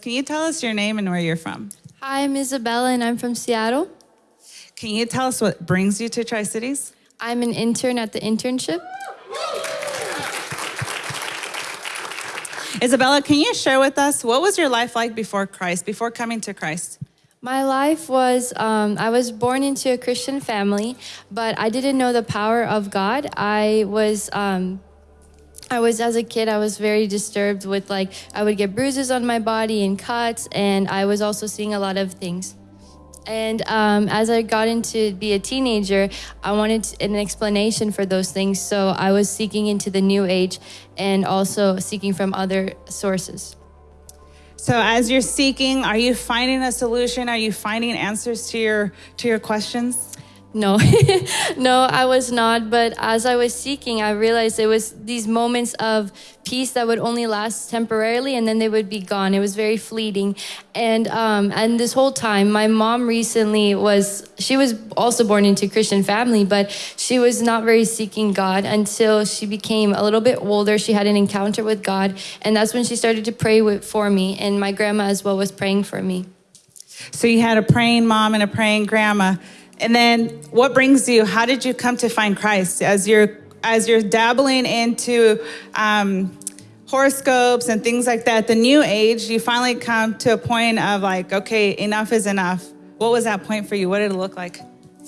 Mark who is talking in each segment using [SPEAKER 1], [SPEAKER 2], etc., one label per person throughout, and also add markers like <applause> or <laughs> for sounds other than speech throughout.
[SPEAKER 1] Can you tell us your name and where you're from?
[SPEAKER 2] Hi, I'm Isabella and I'm from Seattle.
[SPEAKER 1] Can you tell us what brings you to Tri Cities?
[SPEAKER 2] I'm an intern at the internship.
[SPEAKER 1] Isabella, can you share with us what was your life like before Christ, before coming to Christ?
[SPEAKER 2] My life was, um, I was born into a Christian family, but I didn't know the power of God. I was, um, I was, as a kid, I was very disturbed with like, I would get bruises on my body and cuts, and I was also seeing a lot of things. And um, as I got into be a teenager, I wanted an explanation for those things. So I was seeking into the new age and also seeking from other sources.
[SPEAKER 1] So as you're seeking, are you finding a solution? Are you finding answers to your to your questions?
[SPEAKER 2] No, <laughs> no, I was not. But as I was seeking, I realized it was these moments of peace that would only last temporarily and then they would be gone. It was very fleeting. And, um, and this whole time, my mom recently was, she was also born into a Christian family, but she was not very seeking God until she became a little bit older. She had an encounter with God. And that's when she started to pray with, for me. And my grandma as well was praying for me.
[SPEAKER 1] So you had a praying mom and a praying grandma. And then what brings you, how did you come to find Christ as you're, as you're dabbling into um, horoscopes and things like that, the new age, you finally come to a point of like, okay, enough is enough. What was that point for you? What did it look like?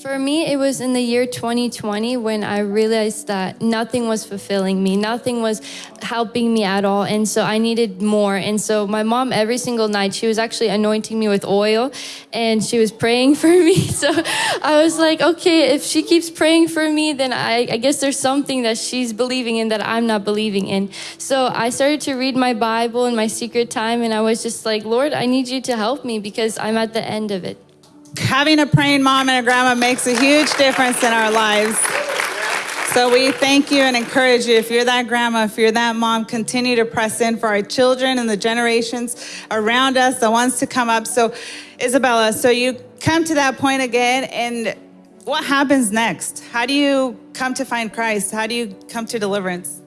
[SPEAKER 2] For me, it was in the year 2020 when I realized that nothing was fulfilling me, nothing was helping me at all. And so I needed more. And so my mom, every single night, she was actually anointing me with oil and she was praying <laughs> for me. So I was like, okay, if she keeps praying for me, then I, I guess there's something that she's believing in that I'm not believing in. So I started to read my Bible in my secret time and I was just like, Lord, I need you to help me because I'm at the end of it
[SPEAKER 1] having a praying mom and a grandma makes a huge difference in our lives. So we thank you and encourage you. If you're that grandma, if you're that mom, continue to press in for our children and the generations around us, the ones to come up. So, Isabella, so you come to that point again, and what happens next? How do you come to find Christ? How do you come to deliverance?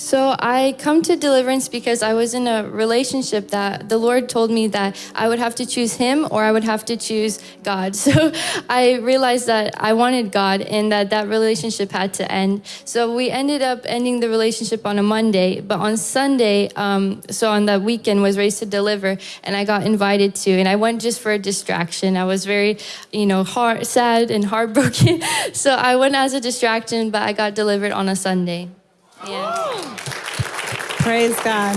[SPEAKER 2] So I come to deliverance because I was in a relationship that the Lord told me that I would have to choose him or I would have to choose God. <laughs> So I realized that I wanted God and that that relationship had to end. So we ended up ending the relationship on a Monday, but on Sunday, um, so on that weekend was Raised to Deliver and I got invited to and I went just for a distraction. I was very, you know, sad and heartbroken. <laughs> so I went as a distraction, but I got delivered on a Sunday.
[SPEAKER 1] Praise God.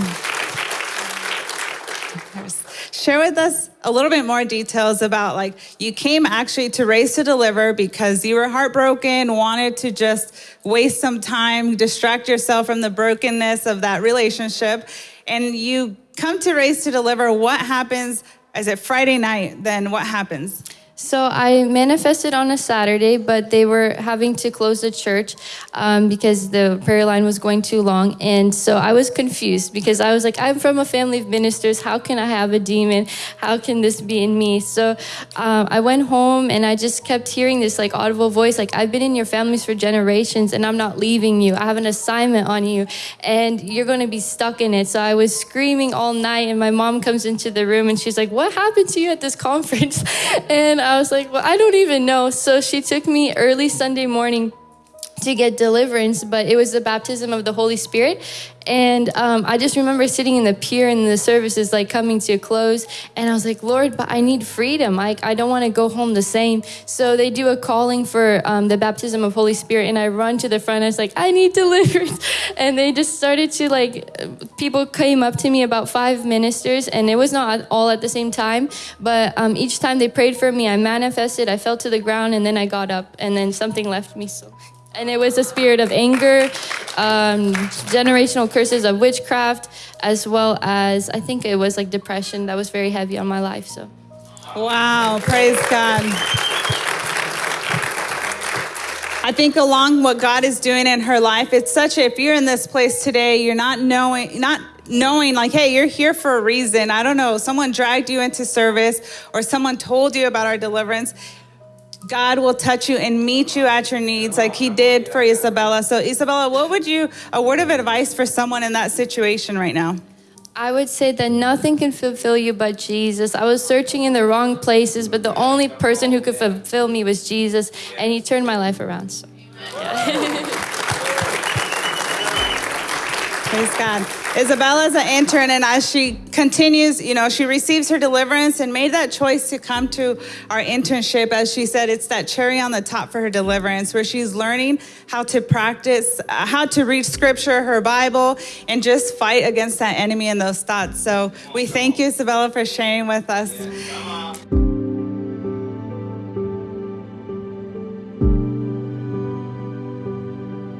[SPEAKER 1] Share with us a little bit more details about like you came actually to Race to Deliver because you were heartbroken, wanted to just waste some time, distract yourself from the brokenness of that relationship, and you come to Race to Deliver. What happens? Is it Friday night? Then what happens?
[SPEAKER 2] So I manifested on a Saturday, but they were having to close the church um, because the prayer line was going too long. And so I was confused because I was like, I'm from a family of ministers. How can I have a demon? How can this be in me? So um, I went home and I just kept hearing this like audible voice, like, I've been in your families for generations and I'm not leaving you. I have an assignment on you and you're going to be stuck in it. So I was screaming all night and my mom comes into the room and she's like, what happened to you at this <laughs> conference? and I was like, well, I don't even know. So she took me early Sunday morning to get deliverance, but it was the baptism of the Holy Spirit. And um, I just remember sitting in the pier and the services like coming to a close. And I was like, Lord, but I need freedom. I, I don't want to go home the same. So they do a calling for um, the baptism of Holy Spirit. And I run to the front. I was like, I need <laughs> deliverance. And they just started to like, people came up to me about five ministers. And it was not all at the same time. But um, each time they prayed for me, I manifested, I fell to the ground, and then I got up. And then something left me. So. <laughs> And it was a spirit of anger, um, generational curses of witchcraft, as well as I think it was like depression that was very heavy on my life. So,
[SPEAKER 1] wow, praise God. I think along what God is doing in her life, it's such a, if you're in this place today, you're not knowing, not knowing like, hey, you're here for a reason. I don't know, someone dragged you into service or someone told you about our deliverance. God will touch you and meet you at your needs like he did for Isabella. So, Isabella, what would you, a word of advice for someone in that situation right now?
[SPEAKER 2] I would say that nothing can fulfill you but Jesus. I was searching in the wrong places, but the only person who could fulfill me was Jesus, and He turned my life around. So. <laughs>
[SPEAKER 1] Praise God. Isabella's an intern, and as she continues, you know, she receives her deliverance and made that choice to come to our internship. As she said, it's that cherry on the top for her deliverance, where she's learning how to practice, uh, how to read scripture, her Bible, and just fight against that enemy and those thoughts. So we thank you, Isabella, for sharing with us.